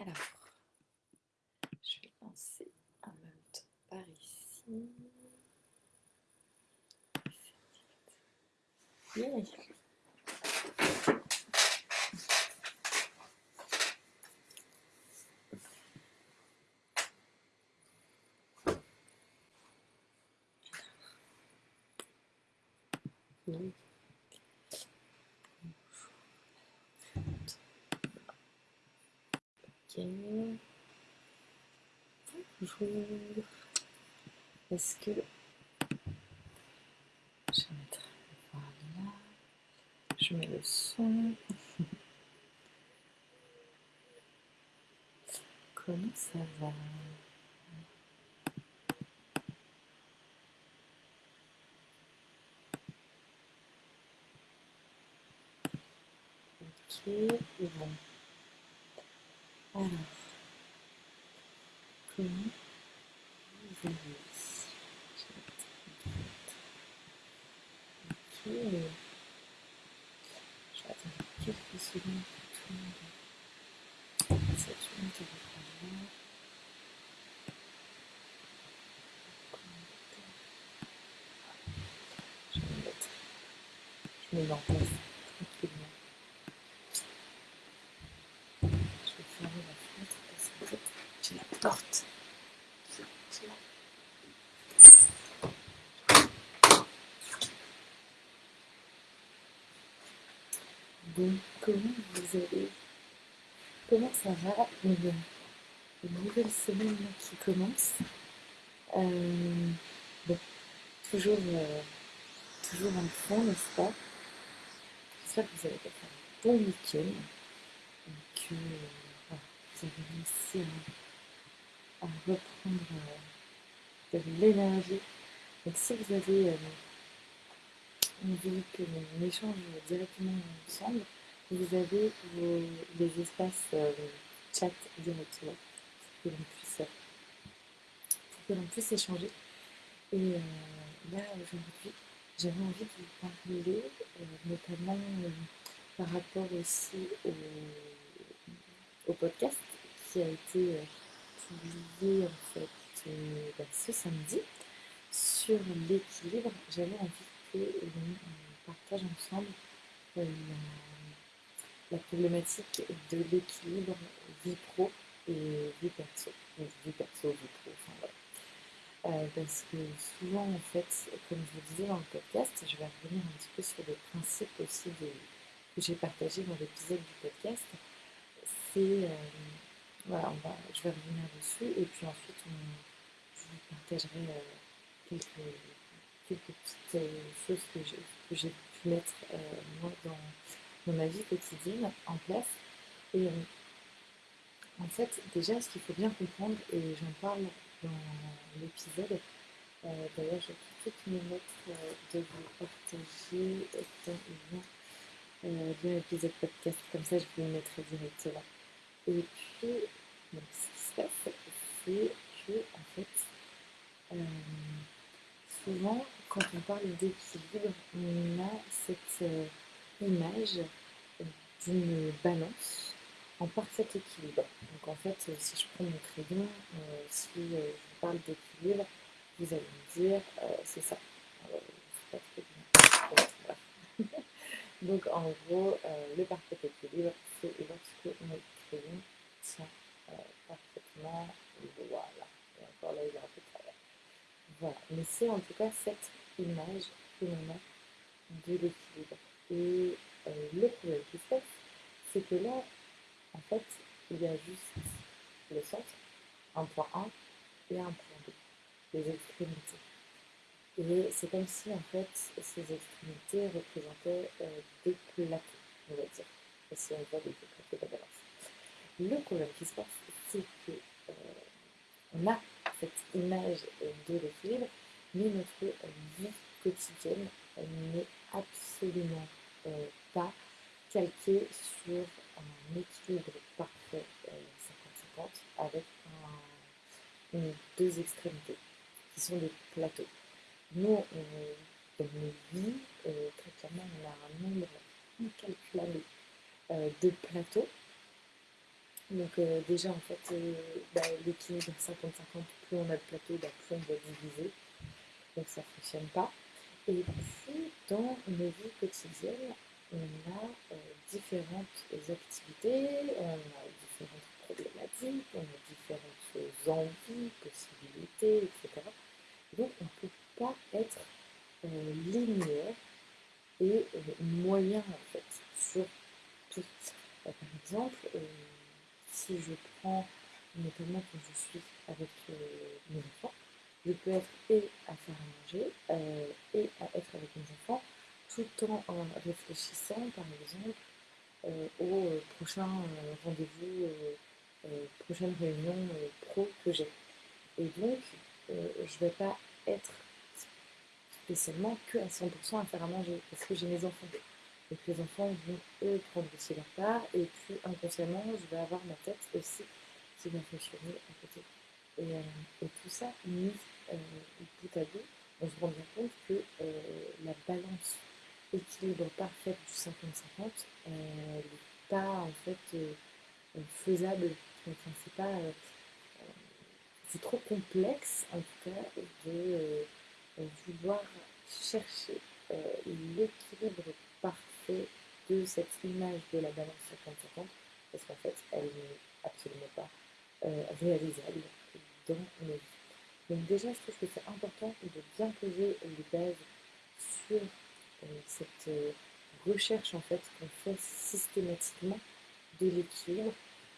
Alors, je vais lancer en même par ici. Oui. Ok. Est-ce que je vais mettre voilà. Je mets le son. Comment ça va? Ok, bon. Alors, comment vous allez Ok. Je vais attendre quelques secondes pour tout le monde. Ça tourne quelque part là. Je vais me mettre. Je me mets en place tranquillement. Je vais fermer la fenêtre parce qu'en fait, j'ai la porte. Bon, comment vous allez? Comment ça va? Une, une nouvelle semaine qui commence. Euh, bon, toujours, euh, toujours en fond, n'est-ce pas? J'espère que vous avez passé un bon week-end et que euh, voilà, vous avez réussi à, reprendre euh, de l'énergie. Donc si vous avez euh, envie que l'on échange directement ensemble, vous avez les espaces euh, chat directement pour que l'on puisse, pour que l'on puisse échanger. Et là, aujourd'hui, j'avais envie de vous parler, euh, notamment euh, par rapport aussi au, podcast qui a été euh, publié en fait bah, ce samedi sur l'équilibre. J'avais envie que partage ensemble la, problématique de l'équilibre vie pro et vie perso. Vie perso, vie pro. Euh, parce que souvent, en fait, comme je vous disais dans le podcast, je vais revenir un petit peu sur les principes aussi que j'ai partagé dans l'épisode du podcast. C'est, euh, voilà, on va, je vais revenir dessus et puis ensuite, on, je vous partagerai euh, quelques, quelques petites choses que j'ai, pu mettre moi dans, dans ma vie quotidienne en place. Et en fait, déjà, ce qu'il faut bien comprendre, et j'en parle dans l'épisode, euh, d'ailleurs, je vais tout de suite me mettre euh, de vous partager dans euh, de l'épisode podcast, comme ça je vous le mettrai directement. Et puis, ce qui se passe, c'est que, en fait, euh, souvent, quand on parle d'équilibre, on a cette euh, image d'une balance en parfait équilibre. Donc en fait, euh, si je prends mon crayon, euh, si euh, je vous parle d'équilibre, vous allez me dire, c'est ça. Donc en gros, le parfait équilibre, c'est lorsque notre crayon tient euh, parfaitement, voilà. Et encore là, il est un peu travers. Voilà. Mais c'est en tout cas cette image que l'on a de l'équilibre. Et le problème qui se passe, c'est que là, en fait, il y a juste le centre, un point A et un point B, les extrémités. Et c'est comme si, en fait, ces extrémités représentaient euh, des plateaux, on va dire. Si on voit des plateaux de la balance. Le problème qui se passe, c'est que euh, on a cette image de l'équilibre, mais notre vie quotidienne n'est absolument euh, pas calquée sur un équilibre parfait euh, 50-50 avec un- une- deux extrémités qui sont des plateaux. Nous, on- nos vies, euh, très clairement, on a un nombre incalculable euh, de plateaux Donc euh, déjà en fait euh, bah, l'équilibre 50-50, plus on a de plateau, bah, plus on doit diviser. Donc ça ne fonctionne pas. Et puis dans nos vies quotidiennes, on a euh, différentes activités, on a différentes problématiques, on a différentes envies, possibilités, etc. Donc on ne peut pas être linéaire et moyen en fait sur tout. par exemple, si je prends notamment quand je suis avec euh, mes enfants, je peux être et à faire à manger euh, et à être avec mes enfants tout en réfléchissant par exemple euh, au prochain rendez-vous, prochaine réunion pro que j'ai. Et donc, je ne vais pas être spécialement que à 100% à faire à manger parce que j'ai mes enfants. Et que les enfants vont, eux, prendre aussi leur part. Et puis, inconsciemment, je vais avoir ma tête aussi qui va fonctionner à côté. Et, euh, tout ça, mis euh, bout à bout, on se rend bien compte que euh, la balance équilibre parfaite du 50-50 n'est pas en fait faisable. Enfin, c'est pas. c'est trop complexe, en tout cas, de vouloir chercher l'équilibre parfait de cette image de la balance 50-50, parce qu'en fait, elle n'est absolument pas euh, réalisable dans nos vies. Donc déjà, je trouve que c'est important de bien poser les bases sur euh, cette euh, recherche en fait qu'on fait systématiquement de l'équilibre,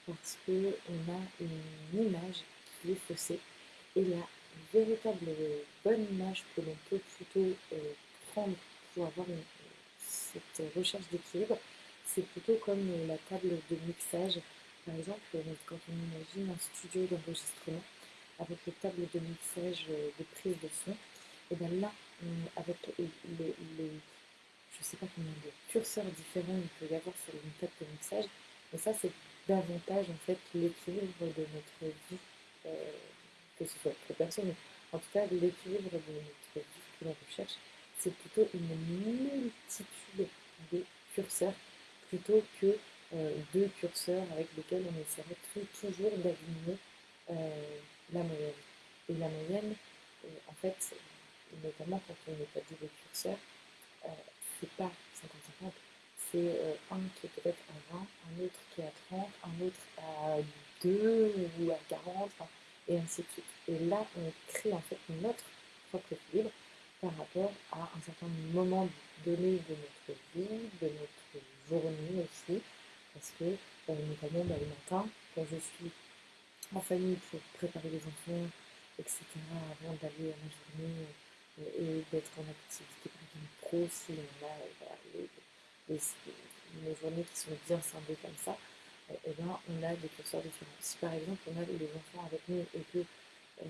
parce qu'on a une image qui est faussée, et la véritable bonne image que l'on peut plutôt prendre pour avoir cette recherche d'équilibre, c'est plutôt comme la table de mixage. Par exemple, quand on imagine un studio d'enregistrement avec les tables de mixage de prise de son, et bien là, avec les, je ne sais pas combien de curseurs différents il peut y avoir sur une table de mixage, mais ça c'est davantage en fait l'équilibre de notre vie, euh, que ce soit pour personne, mais en tout cas l'équilibre de notre vie que l'on recherche c'est plutôt une multitude de curseurs plutôt que euh, deux curseurs avec lesquels on essaierait toujours d'aligner euh, la moyenne. Et la moyenne, en fait, notamment quand on établit des curseurs, c'est pas 50-50, c'est un qui est peut-être à 20, un autre qui est à 30, un autre à 2 ou à 40, et ainsi de suite. Et là, on crée en fait notre propre équilibre par rapport à un certain moment donné de notre vie, de notre journée aussi, parce que euh, notamment bah, le matin, quand je suis en famille pour préparer les enfants, etc., avant d'aller à ma journée euh, et d'être en activité si on a les, journées qui sont bien scindées comme ça, eh bien, on a des curseurs différents. Si par exemple on a les enfants avec nous et que euh,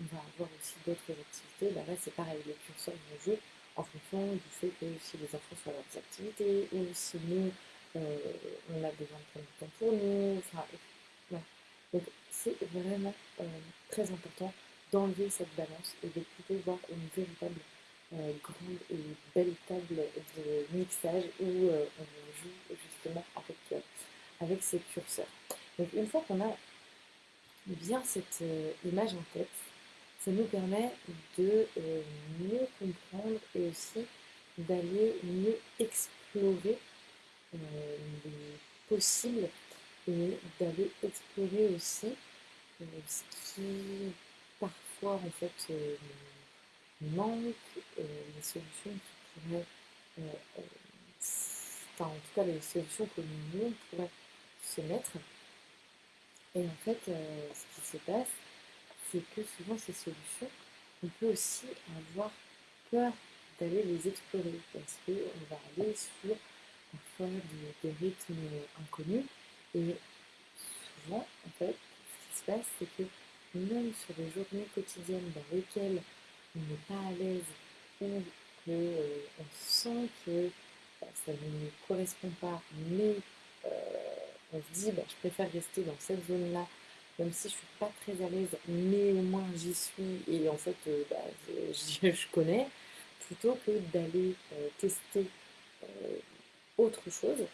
on va avoir aussi d'autres activités. Bah là, c'est pareil, les curseurs vont jouer en fonction du fait que si les enfants font leurs activités ou si nous, euh, on a besoin de prendre du temps pour nous. Enfin, Donc, c'est vraiment euh, très important d'enlever cette balance et de plutôt voir une véritable grande et belle table de mixage où on joue justement avec, avec ces curseurs. Donc, une fois qu'on a bien cette euh, image en tête, ça nous permet de euh, mieux comprendre et aussi d'aller mieux explorer euh, les possibles et d'aller explorer aussi ce qui parfois en fait manque, les solutions qui pourraient, enfin en tout cas les solutions que nous pourrait se mettre et en fait, euh, ce qui se passe, c'est que souvent ces solutions, on peut aussi avoir peur d'aller les explorer parce qu'on va aller sur parfois des, rythmes inconnus. Et souvent, en fait, ce qui se passe, c'est que même sur les journées quotidiennes dans lesquelles on n'est pas à l'aise ou qu'on euh, sent que bah, ça ne nous correspond pas, mais euh, on se dit, bah, je préfère rester dans cette zone-là, même si je ne suis pas très à l'aise, mais au moins j'y suis et en fait, euh, bah, je, connais, plutôt que d'aller tester autre chose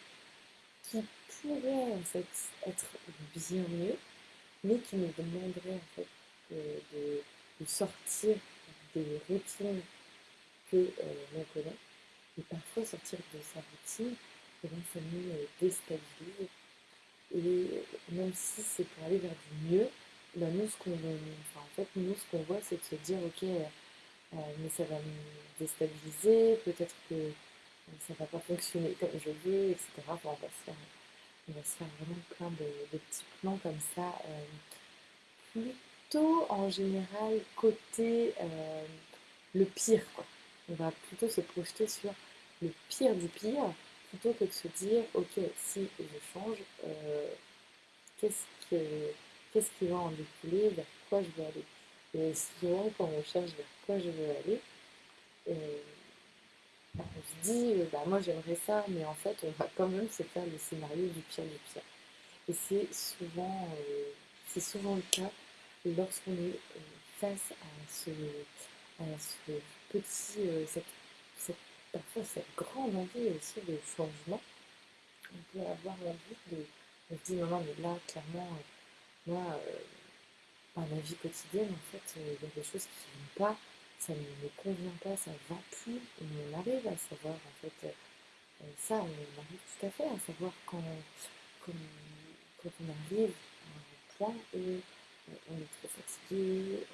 qui pourrait en fait être bien mieux, mais qui nous demanderait en fait de, sortir des routines que euh, l'on connaît. Et parfois sortir de sa routine, eh bien, ça nous déstabilise. Et même si c'est pour aller vers du mieux, ben, nous, ce qu'on enfin, en fait, nous, ce qu'on voit, c'est de se dire, ok, euh, mais ça va me déstabiliser, peut-être que ça ne va pas fonctionner comme je veux, etc. On, va se faire, on va se faire vraiment plein de, petits plans comme ça. Euh, plutôt en général côté euh, le pire. Quoi. On va plutôt se projeter sur le pire du pire plutôt que de se dire ok si je change qu'est-ce, qu'est-ce qui va en découler vers quoi je vais aller et souvent quand on cherche vers quoi je veux aller on se dit, euh, bah, moi j'aimerais ça, mais en fait, on va quand même se faire le scénario du pire du pire. Et c'est souvent, euh, c'est souvent le cas lorsqu'on est euh, face à ce, petit, cette, parfois cette grande envie aussi de changement. On peut avoir envie de, se dit, non, non, mais là, clairement, moi, dans ma vie quotidienne, en fait, il y a des choses qui ne vont pas ça ne me convient pas, ça ne va plus. on arrive à savoir, en fait, euh, ça, on arrive tout à fait à savoir quand, quand, on arrive à un point euh, on est trop fatigué,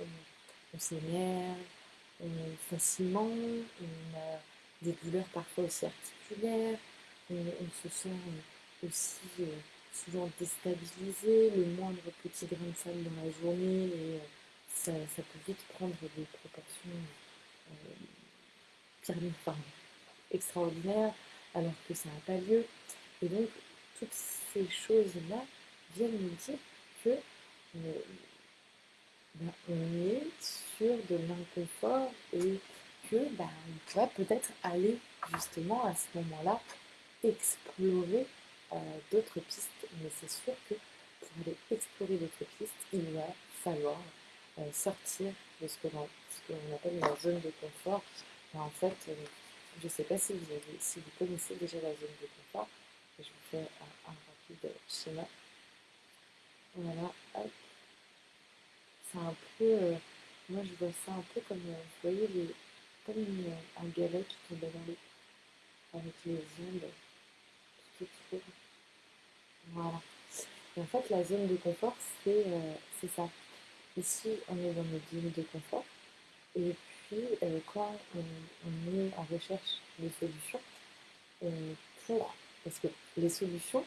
on, s'énerve facilement, on a des douleurs parfois aussi articulaires, on, se sent aussi euh, souvent déstabilisé, le moindre petit grain de sable dans la journée et ça, peut vite prendre des proportions euh, extraordinaires alors que ça n'a pas lieu. Et donc, toutes ces choses-là viennent nous dire que on est sur de l'inconfort et que ben, on pourrait peut-être aller justement à ce moment-là explorer euh, d'autres pistes. Mais c'est sûr que pour aller explorer d'autres pistes, il va falloir euh, sortir de ce que l'on appelle la zone de confort. en fait, euh, je ne sais pas si vous, avez, si vous connaissez déjà la zone de confort. Je vous fais un, rapide schéma. Voilà, C'est un peu, euh, moi je vois ça un peu comme, vous voyez, les, comme un galet qui tombe dans l'eau, avec les ondes Voilà. Et en fait, la zone de confort, c'est ça. Ici, on est dans notre zone de confort. Et puis, euh, quand on, est en recherche de solutions, euh, pour. Parce que les solutions,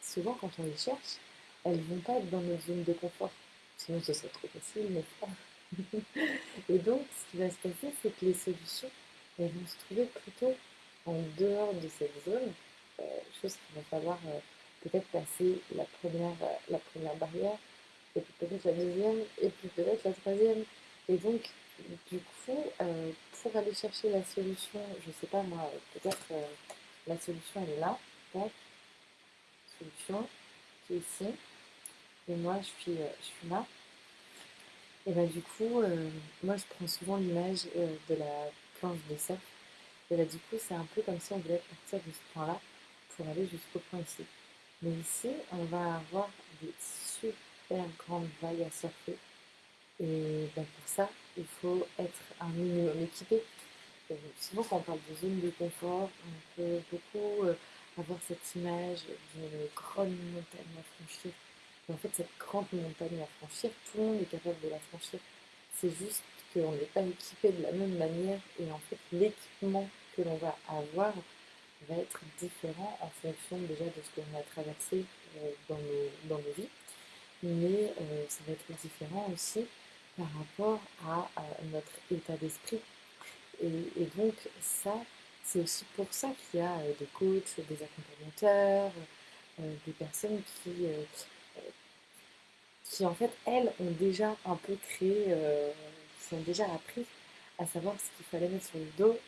souvent, quand on les cherche, elles ne vont pas être dans notre zone de confort. Sinon, ce serait trop facile, mais pas. Et donc, ce qui va se passer, c'est que les solutions, elles vont se trouver plutôt en dehors de cette zone, euh, chose qu'il va falloir peut-être passer la première, la première barrière et puis peut-être la deuxième, et puis peut-être la troisième. Et donc, du coup, euh, pour aller chercher la solution, je ne sais pas moi, peut-être euh, la solution elle est là, donc, solution qui est ici, et moi je suis, euh, je suis là. Et bien du coup, moi je prends souvent l'image de la planche de surf, et là du coup c'est un peu comme si on voulait partir de ce point-là pour aller jusqu'au point ici. Mais ici, on va avoir des super grande vague à surfer. Et ben, pour ça, il faut être un minimum équipé. souvent, quand on parle de zone de confort, on peut beaucoup euh, avoir cette image d'une grande montagne à franchir. En fait, cette grande montagne à franchir, tout le monde est capable de la franchir. C'est juste qu'on n'est pas équipé de la même manière et en fait, l'équipement que l'on va avoir va être différent en fonction déjà de ce qu'on a traversé euh, dans, nos, dans nos vies mais euh, ça va être différent aussi par rapport à, notre état d'esprit. Et, donc ça, c'est aussi pour ça qu'il y a euh, des coachs, des accompagnateurs, des personnes qui, qui en fait, elles, ont déjà un peu créé, qui ont déjà appris à savoir ce qu'il fallait mettre sur le dos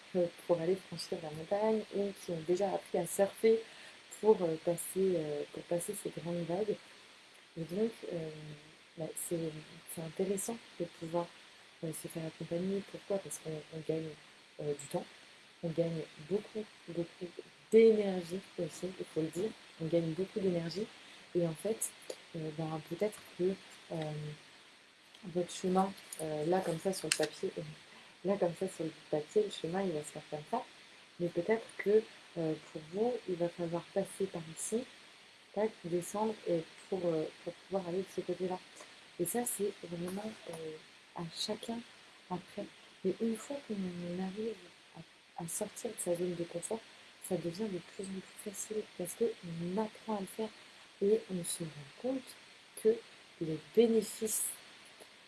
pour aller franchir la montagne ou qui ont déjà appris à surfer pour passer, pour passer ces grandes vagues. Et donc, euh, bah, c'est intéressant de pouvoir euh, se faire accompagner. Pourquoi? Parce qu'on gagne euh, du temps, on gagne beaucoup, beaucoup d'énergie aussi, il faut le dire. On gagne beaucoup d'énergie. Et en fait, ben, peut-être que votre chemin, là comme ça sur le papier, là comme ça sur le papier, le chemin il va se faire comme ça, mais peut-être que pour vous, il va falloir passer par ici, tac, descendre et pour, pour pouvoir aller de ce côté-là. Et ça, c'est vraiment à chacun après. Mais une fois qu'on arrive à, sortir de sa zone de confort, ça devient de plus en plus facile parce qu'on apprend à le faire et on se rend compte que les bénéfices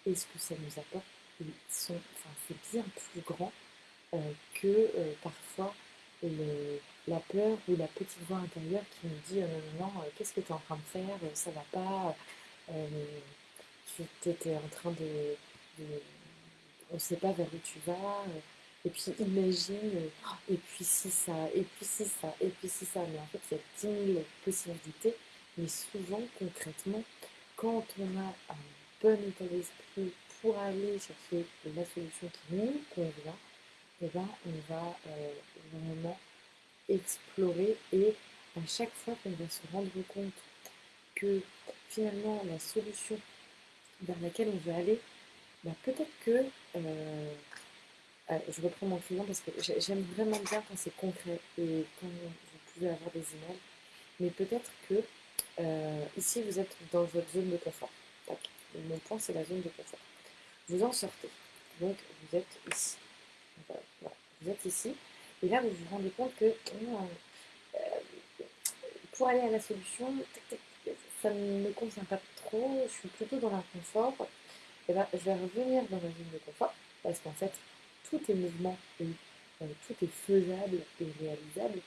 et ce que ça nous apporte, ils sont, enfin, c'est bien plus grand euh, que euh, parfois la peur ou la petite voix intérieure qui nous dit euh, non, non, qu'est-ce que tu es en train de faire, ça va pas, tu étais en train de on ne sait pas vers où tu vas. Et puis imagine, et puis si ça, et puis si ça, et puis si ça. Mais en fait, il y a 10 000 possibilités. Mais souvent, concrètement, quand on a un bon état d'esprit pour aller chercher la solution qui nous convient, eh ben, on va euh, vraiment explorer et à chaque fois qu'on va se rendre compte que finalement la solution vers laquelle on veut aller, bah, peut-être que. Euh, euh, je reprends mon client parce que j'aime vraiment bien quand c'est concret et quand vous pouvez avoir des images. Mais peut-être que euh, ici, vous êtes dans votre zone de confort. Mon point, c'est la zone de confort. Vous en sortez. Donc, vous êtes ici. Vous êtes ici. Et là, vous vous rendez compte que pour aller à la solution, ça ne me convient pas trop. Je suis plutôt dans l'inconfort. Eh ben, je vais revenir dans ma zone de confort parce qu'en fait, tout est mouvement et euh, tout est faisable et réalisable.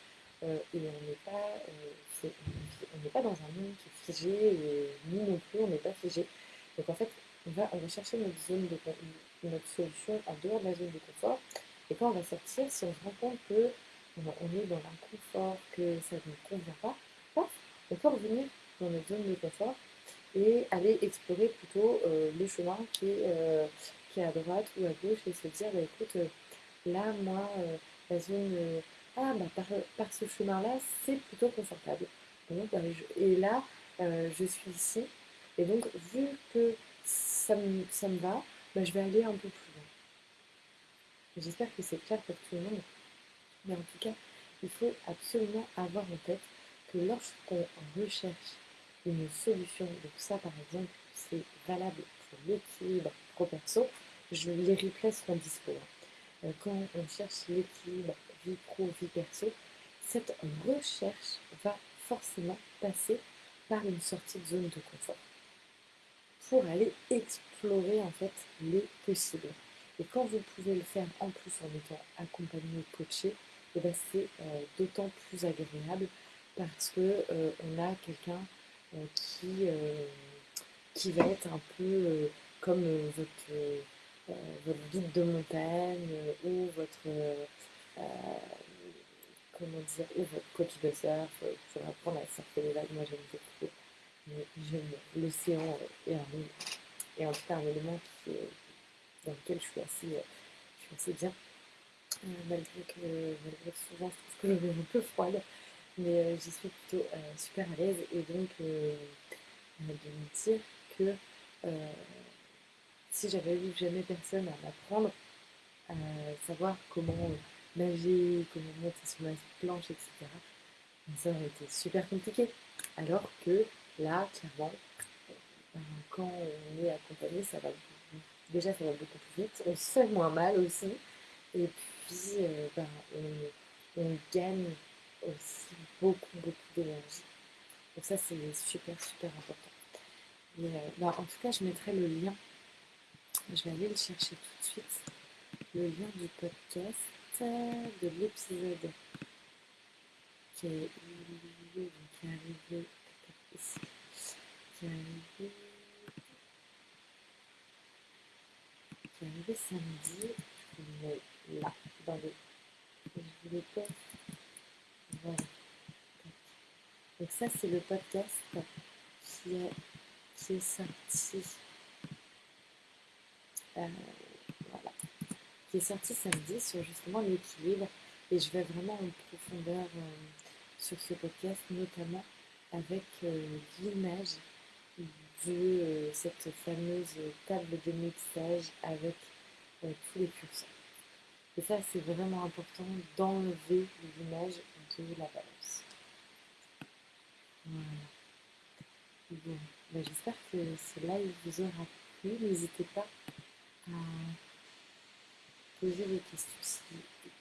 Euh, et on n'est pas, on n'est pas dans un monde qui est figé et nous non plus, on n'est pas figé. Donc en fait, on va, chercher notre zone de notre solution en dehors de la zone de confort. Et quand on va sortir, si on se rend compte que on est dans l'inconfort, que ça ne nous convient pas, on peut revenir dans notre zone de confort et aller explorer plutôt euh, le chemin qui est, euh, qui à droite ou à gauche et se dire bah, écoute, euh, là, moi, la zone. Ah, bah, par, ce chemin-là, c'est plutôt confortable. Bah, et là, je suis ici. Et donc, vu que ça me, ça me va, bah, je vais aller un peu plus loin. J'espère que c'est clair pour tout le monde. Mais en tout cas, il faut absolument avoir en tête que lorsqu'on recherche une solution. Donc ça, par exemple, c'est valable pour l'équilibre pro-perso. Les replays seront dispo. Euh, quand on cherche l'équilibre vie pro, vie perso, cette recherche va forcément passer par une sortie de zone de confort pour aller explorer en fait les possibles. Et quand vous pouvez le faire en plus en étant accompagné, coaché, et eh ben c'est euh, d'autant plus agréable parce que euh, on a quelqu'un euh, qui, qui va être un peu comme votre, votre guide de montagne ou votre comment dire, ou votre coach de surf pour apprendre à surfer les vagues. Moi, j'aime beaucoup. J'aime l'océan et, en tout cas un élément dans lequel je suis assez, je suis assez bien. malgré, que, malgré que souvent je trouve que je un peu froide mais euh, j'y suis plutôt euh, super à l'aise et donc euh, de me dire que si j'avais eu jamais personne à m'apprendre, à savoir comment nager, comment monter sur la planche, etc., ça aurait été super compliqué. Alors que là, clairement, quand on est accompagné, ça va déjà ça va beaucoup plus vite, on se fait moins mal aussi, et puis ben, on gagne aussi beaucoup, beaucoup d'énergie. Donc ça, c'est super, super important. Euh, bah, en tout cas, je mettrai le lien. Je vais aller le chercher tout de suite. Le lien du podcast de l'épisode qui est, qui est arrivé ici. Qui est arrivé, qui est arrivé samedi. Mais là, dans le. Je voulais pas voilà. Donc ça, c'est le podcast qui est, qui est sorti. Euh. Qui est sorti samedi sur justement l'équilibre. Et je vais vraiment en profondeur euh, sur ce podcast, notamment avec euh, l'image de cette fameuse table de mixage avec tous les curseurs. Et ça, c'est vraiment important d'enlever l'image de la balance. Voilà. Bon, ben, j'espère que ce live vous aura plu. N'hésitez pas à poser des questions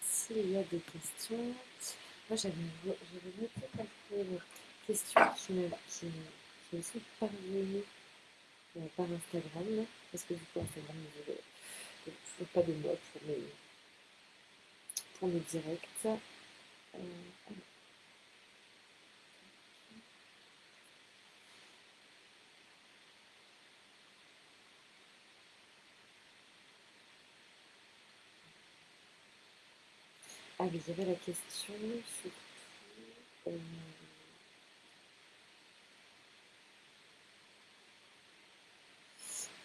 s'il y a des questions. Moi, j'avais noté quelques questions qui me, qui, qui me sont parvenues euh, par Instagram. Parce que du coup, Instagram, ne veux pas de moi pour mes pour le direct. Euh, ah oui, il y avait la question surtout. Euh,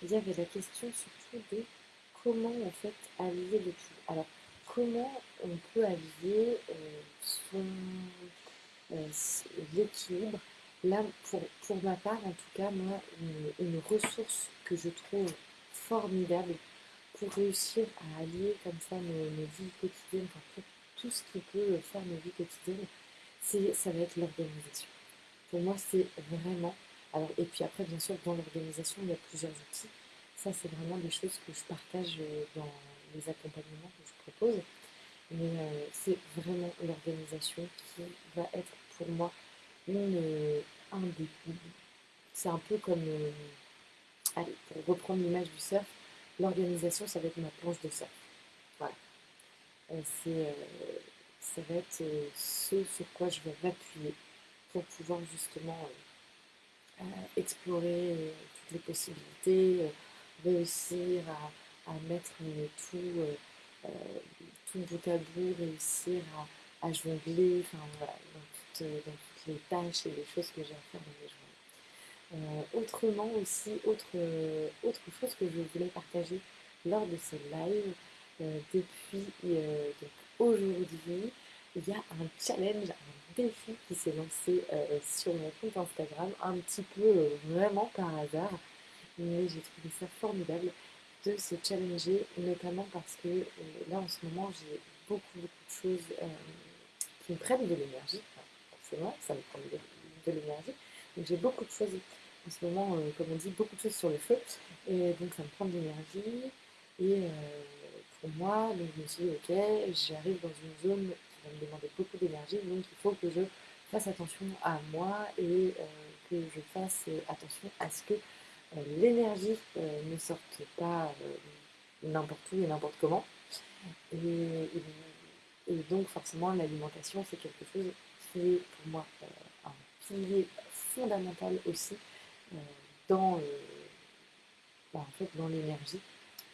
il y avait la question surtout de comment en fait allier le. Alors, comment on peut allier euh, euh, l'équilibre. Là, pour, ma part, en tout cas, moi, une, ressource que je trouve formidable pour réussir à allier comme ça mes, vies quotidiennes, tout ce qui peut faire mes vies quotidiennes, c'est, ça va être l'organisation. Pour moi, c'est vraiment. Alors, et puis après, bien sûr, dans l'organisation, il y a plusieurs outils. Ça, c'est vraiment des choses que je partage dans les accompagnements que je propose. Mais euh, c'est vraiment l'organisation qui va être pour moi une, un des. C'est un peu comme. Euh, allez, pour reprendre l'image du surf, l'organisation, ça va être ma planche de surf. C'est, ça va être ce sur quoi je vais m'appuyer pour pouvoir justement explorer toutes les possibilités, réussir à à mettre tout, euh, euh, tout bout à bout, réussir à, à jongler, dans toutes, dans toutes, les tâches et les choses que j'ai à faire dans mes journées. Euh, autrement aussi, autre, autre chose que je voulais partager lors de ce live, depuis aujourd'hui, il y a un challenge, un défi qui s'est lancé sur mon compte Instagram, un petit peu vraiment par hasard, mais j'ai trouvé ça formidable de se challenger, notamment parce que euh, là en ce moment j'ai beaucoup beaucoup de choses euh, qui me prennent de l'énergie, forcément ça me prend de, l'énergie, donc j'ai beaucoup de choses en ce moment, euh, comme on dit, beaucoup de choses sur le feu, et donc ça me prend de l'énergie, et moi, donc je me suis dit ok, j'arrive dans une zone qui va me demander beaucoup d'énergie, donc il faut que je fasse attention à moi et que je fasse attention à ce que euh, l'énergie euh, ne sorte pas euh, n'importe où et n'importe comment. Et, donc forcément l'alimentation c'est quelque chose qui est pour moi un pilier fondamental aussi dans, bah, en fait, dans l'énergie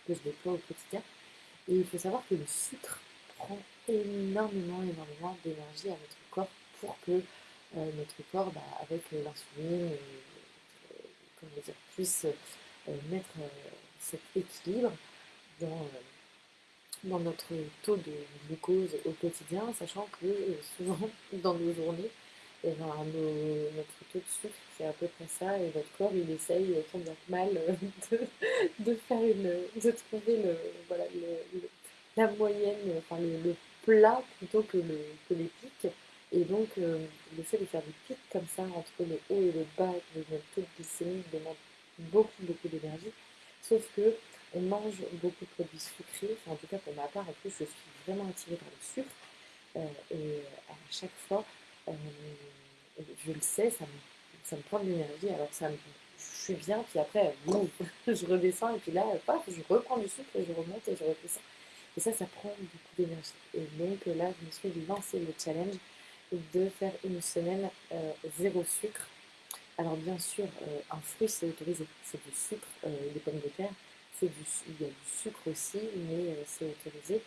que je déploie au quotidien. Et il faut savoir que le sucre prend énormément, énormément d'énergie à notre corps pour que notre corps, bah, avec l'insuline, puisse euh, mettre euh, cet équilibre euh, dans notre taux de glucose au quotidien, sachant que souvent dans nos journées, et ben, notre taux de sucre, c'est à peu près ça, et votre corps, il essaye tant bien que mal de, de, faire une, de trouver le, voilà, le, la moyenne, enfin le, plat plutôt que, le, que les pics. Et donc, euh, le fait de faire des pics comme ça entre le haut et le bas de notre taux glycémique demande beaucoup, beaucoup d'énergie. Sauf que on mange beaucoup de produits sucrés, en tout cas pour ma part, en plus, je suis vraiment attirée par le sucre. Euh, et à chaque fois, euh, je le sais, ça me, ça me prend de l'énergie. Alors, ça je suis bien, puis après, je redescends, et puis là, paf, je reprends du sucre et je remonte et je redescends. Et ça, ça prend beaucoup d'énergie. Et donc là, je me suis lancé le challenge de faire une semaine euh, zéro sucre. Alors bien sûr, euh, un fruit c'est autorisé, c'est du sucre, les pommes de terre, il y a du sucre aussi, mais c'est autorisé.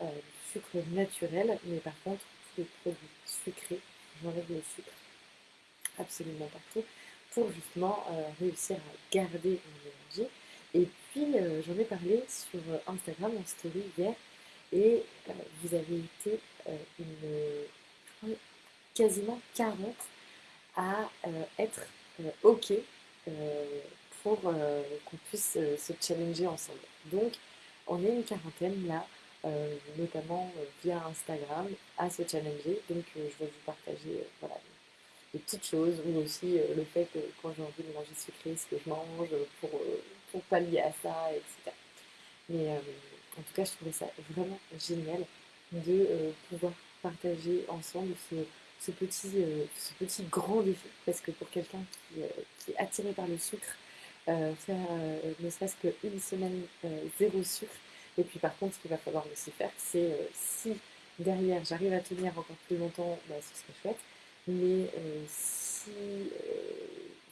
du sucre naturel, mais par contre, tous les produits sucrés, j'enlève le sucre absolument partout pour justement réussir à garder mon énergie. Et puis, j'en ai parlé sur Instagram en story hier, et vous avez été une quasiment 40 à euh, être euh, OK pour qu'on puisse se challenger ensemble. Donc, on est une quarantaine là, notamment via Instagram, à se challenger. Donc, je vais vous partager voilà, des petites choses, ou aussi le fait que quand j'ai envie de manger sucré, ce que je mange pour, pour pallier à ça, etc. Mais en tout cas, je trouvais ça vraiment génial de pouvoir partager ensemble ce, petit, euh, ce petit grand défi. Parce que pour quelqu'un qui, euh, est attiré par le sucre, euh, faire ne serait-ce qu'une semaine zéro sucre, et puis par contre, ce qu'il va falloir aussi faire, c'est si derrière j'arrive à tenir encore plus longtemps, bah, ce serait chouette. Mais si,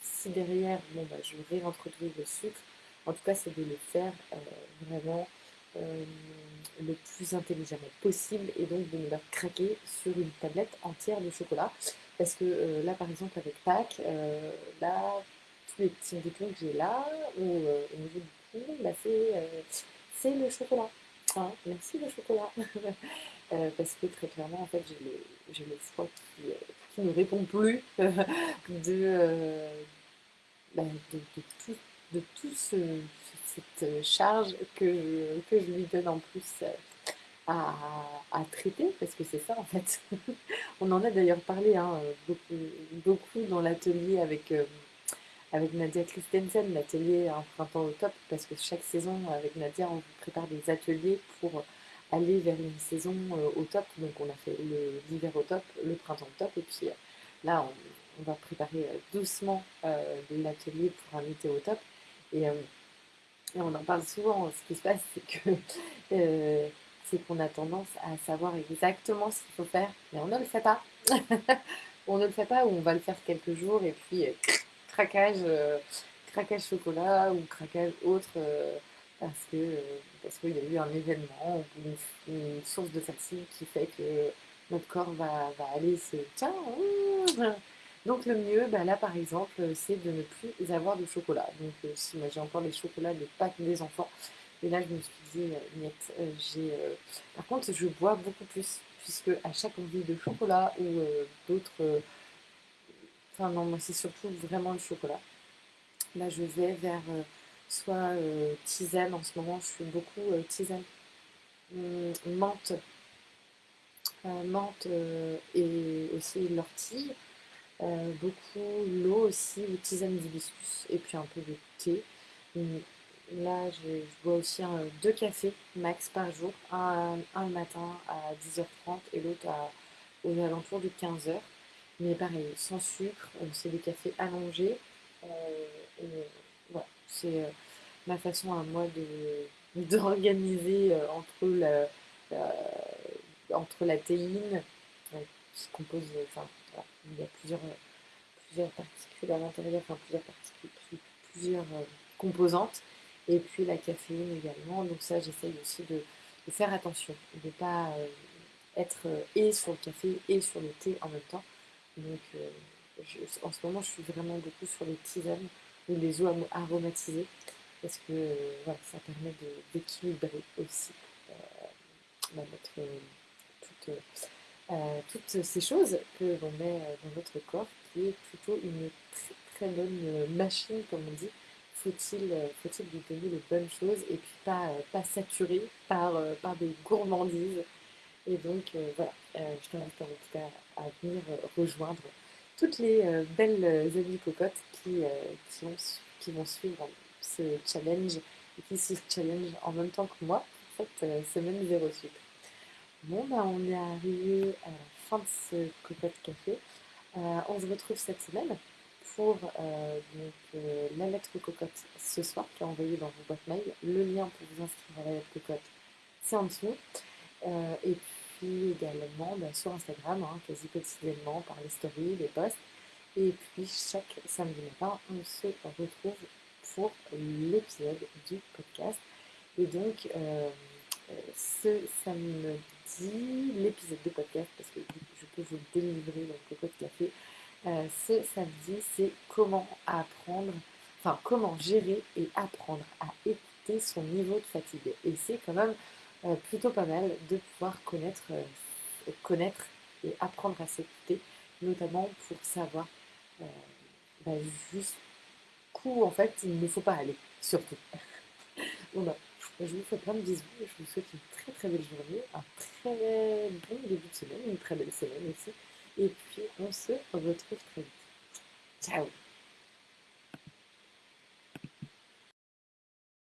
si derrière, bon, bah, je réintroduire le sucre, en tout cas, c'est de le faire vraiment euh, le plus intelligemment possible et donc de me la craquer sur une tablette entière de chocolat. Parce que euh, là, par exemple, avec Pâques, euh, là, tous les petits boutons que j'ai là, ou au niveau du cou, bah, c'est le chocolat. Hein, merci le chocolat. parce que très clairement, en fait, j'ai le, le foie qui, ne répond plus de, bah, de, tout, ce, cette euh, charge que, je lui donne en plus euh, à, à traiter, parce que c'est ça en fait. On en a d'ailleurs parlé hein, beaucoup, dans l'atelier avec, euh, avec Nadia Christensen, l'atelier Un printemps au top, parce que chaque saison avec Nadia, on vous prépare des ateliers pour aller vers une saison au top. Donc on a fait l'hiver au top, le printemps au top, et puis là on, va préparer doucement l'atelier pour un été au top. Et on en parle souvent, ce qui se passe, c'est que euh, c'est qu'on a tendance à savoir exactement ce qu'il faut faire, mais on ne le fait pas. on ne le fait pas ou on va le faire quelques jours et puis euh, craquage, euh, craquage chocolat ou craquage autre parce que parce qu'il y a eu un événement ou une, source de fatigue qui fait que notre corps va, va aller se tiens donc le mieux, bah, là par exemple, euh, c'est de ne plus avoir de chocolat. Donc euh, si moi j'ai encore des chocolats de Pâques des enfants, et là je me suis dit, euh, j'ai... Par contre, je bois beaucoup plus, puisque à chaque envie de chocolat ou d'autres... Non, moi c'est surtout vraiment le chocolat. Là je vais vers soit tisane, en ce moment je suis beaucoup tisane, hum, menthe, menthe et aussi l'ortie. Euh, beaucoup l'eau aussi, ou tisane d'hibiscus, et puis un peu de thé. Là, je, bois aussi deux cafés max par jour, un, un le matin à 10h30 et l'autre aux alentours de 15h. Mais pareil, sans sucre, c'est des cafés allongés. Euh, voilà, c'est euh, ma façon à moi de d'organiser entre la, entre la théine qui compose, enfin, il y a plusieurs, plusieurs particules à l'intérieur, enfin plusieurs particules, plusieurs euh, composantes, et puis la caféine également. Donc ça, j'essaye aussi de, faire attention, de ne pas euh, être euh, et sur le café et sur le thé en même temps. Donc en ce moment, je suis vraiment beaucoup sur les tisanes ou les eaux aromatisées, parce que voilà, ça permet d'équilibrer aussi bah, notre, toute, toutes ces choses que l'on met euh, dans notre corps, qui est plutôt une très, très bonne euh, machine, comme on dit. Faut-il euh, faut lui donner les bonnes choses et puis pas, pas saturer par, par des gourmandises? Et donc voilà, je t'invite en tout cas à venir rejoindre toutes les belles amies cocottes qui, qui, qui, vont suivre ce challenge et qui se challenge en même temps que moi pour cette semaine zéro sucre. Bon, bah, on est arrivé à la fin de ce cocotte café. Euh, on se retrouve cette semaine pour euh, euh, la lettre cocotte ce soir qui est envoyée dans vos boîtes mail. Le lien pour vous inscrire à la lettre cocotte, c'est en dessous. et puis également bah, sur Instagram, hein, quasi quotidiennement par les stories, les posts. Et puis chaque samedi matin, on se retrouve pour l'épisode du podcast. Et donc, ce samedi, l'épisode de podcast, parce que je peux vous délivrer dans le cocotte café, euh, ce samedi, c'est comment apprendre, enfin comment gérer et apprendre à écouter son niveau de fatigue. Et c'est quand même euh, plutôt pas mal de pouvoir connaître, euh, connaître et apprendre à s'écouter, notamment pour savoir bah, juste coup, en fait, il ne faut pas aller, surtout. voilà. Je vous fais plein de bisous et je vous souhaite une très très belle journée, un très bon début de semaine, une très belle semaine aussi. Et puis on se retrouve très vite. Ciao